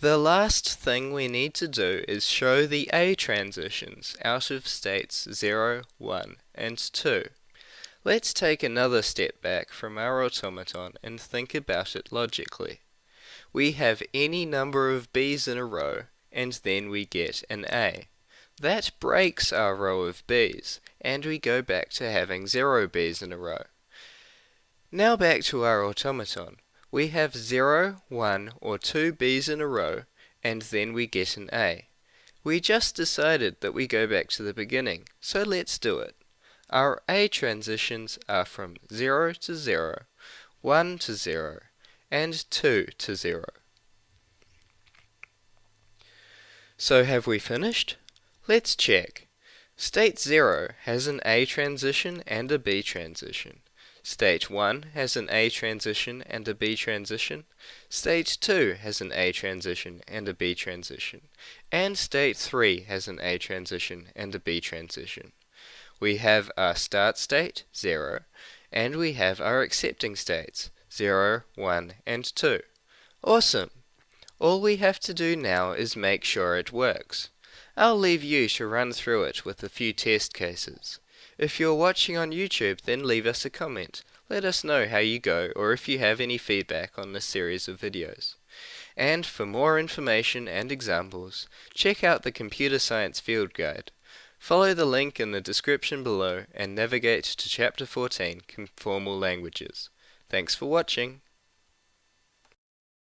The last thing we need to do is show the A transitions out of states 0, 1 and 2. Let's take another step back from our automaton and think about it logically. We have any number of B's in a row and then we get an A. That breaks our row of B's and we go back to having 0 B's in a row. Now back to our automaton. We have 0, 1 or 2 B's in a row and then we get an A. We just decided that we go back to the beginning, so let's do it. Our A transitions are from 0 to 0, 1 to 0, and 2 to 0. So have we finished? Let's check. State 0 has an A transition and a B transition. State 1 has an A transition and a B transition. Stage 2 has an A transition and a B transition. And State 3 has an A transition and a B transition. We have our start state, 0, and we have our accepting states, 0, 1, and 2. Awesome! All we have to do now is make sure it works. I'll leave you to run through it with a few test cases. If you're watching on YouTube, then leave us a comment. Let us know how you go or if you have any feedback on this series of videos. And for more information and examples, check out the Computer Science Field Guide. Follow the link in the description below and navigate to Chapter 14, on Formal Languages. Thanks for watching.